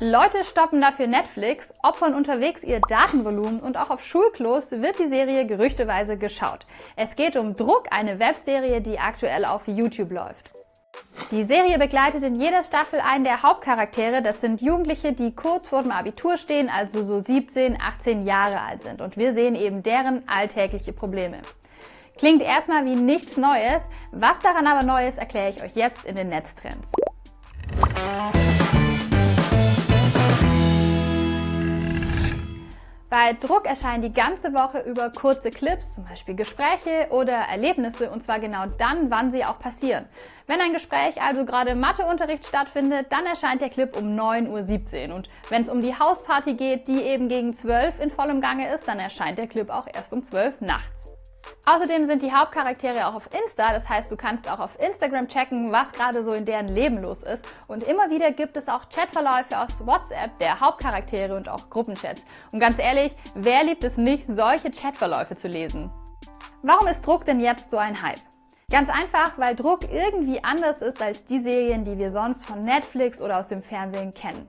Leute stoppen dafür Netflix, opfern unterwegs ihr Datenvolumen und auch auf Schulklos wird die Serie gerüchteweise geschaut. Es geht um Druck, eine Webserie, die aktuell auf YouTube läuft. Die Serie begleitet in jeder Staffel einen der Hauptcharaktere. Das sind Jugendliche, die kurz vor dem Abitur stehen, also so 17, 18 Jahre alt sind. Und wir sehen eben deren alltägliche Probleme. Klingt erstmal wie nichts Neues. Was daran aber neu ist, erkläre ich euch jetzt in den Netztrends. Bei Druck erscheinen die ganze Woche über kurze Clips, zum Beispiel Gespräche oder Erlebnisse, und zwar genau dann, wann sie auch passieren. Wenn ein Gespräch also gerade im Matheunterricht stattfindet, dann erscheint der Clip um 9.17 Uhr. Und wenn es um die Hausparty geht, die eben gegen 12 in vollem Gange ist, dann erscheint der Clip auch erst um 12 nachts. Außerdem sind die Hauptcharaktere auch auf Insta, das heißt, du kannst auch auf Instagram checken, was gerade so in deren Leben los ist. Und immer wieder gibt es auch Chatverläufe aus WhatsApp der Hauptcharaktere und auch Gruppenchats. Und ganz ehrlich, wer liebt es nicht, solche Chatverläufe zu lesen? Warum ist Druck denn jetzt so ein Hype? Ganz einfach, weil Druck irgendwie anders ist als die Serien, die wir sonst von Netflix oder aus dem Fernsehen kennen.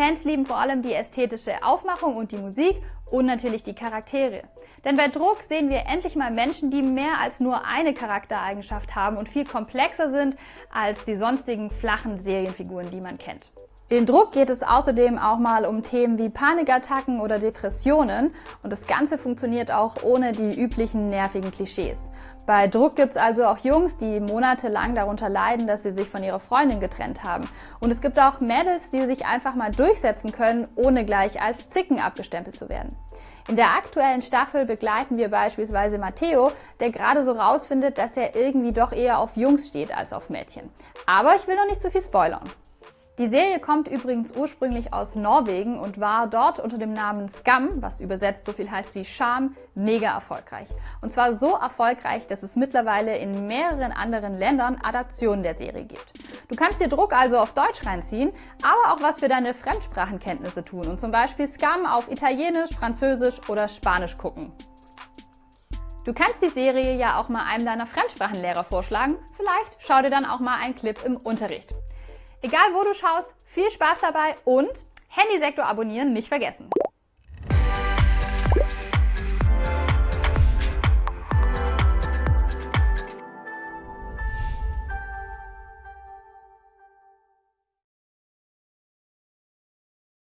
Fans lieben vor allem die ästhetische Aufmachung und die Musik und natürlich die Charaktere. Denn bei Druck sehen wir endlich mal Menschen, die mehr als nur eine Charaktereigenschaft haben und viel komplexer sind als die sonstigen flachen Serienfiguren, die man kennt. In Druck geht es außerdem auch mal um Themen wie Panikattacken oder Depressionen und das Ganze funktioniert auch ohne die üblichen nervigen Klischees. Bei Druck gibt es also auch Jungs, die monatelang darunter leiden, dass sie sich von ihrer Freundin getrennt haben. Und es gibt auch Mädels, die sich einfach mal durchsetzen können, ohne gleich als Zicken abgestempelt zu werden. In der aktuellen Staffel begleiten wir beispielsweise Matteo, der gerade so rausfindet, dass er irgendwie doch eher auf Jungs steht als auf Mädchen. Aber ich will noch nicht zu viel spoilern. Die Serie kommt übrigens ursprünglich aus Norwegen und war dort unter dem Namen Scum, was übersetzt so viel heißt wie Scham, mega erfolgreich. Und zwar so erfolgreich, dass es mittlerweile in mehreren anderen Ländern Adaptionen der Serie gibt. Du kannst dir Druck also auf Deutsch reinziehen, aber auch was für deine Fremdsprachenkenntnisse tun und zum Beispiel Scum auf Italienisch, Französisch oder Spanisch gucken. Du kannst die Serie ja auch mal einem deiner Fremdsprachenlehrer vorschlagen. Vielleicht schau dir dann auch mal einen Clip im Unterricht. Egal wo du schaust, viel Spaß dabei und Handysektor abonnieren nicht vergessen.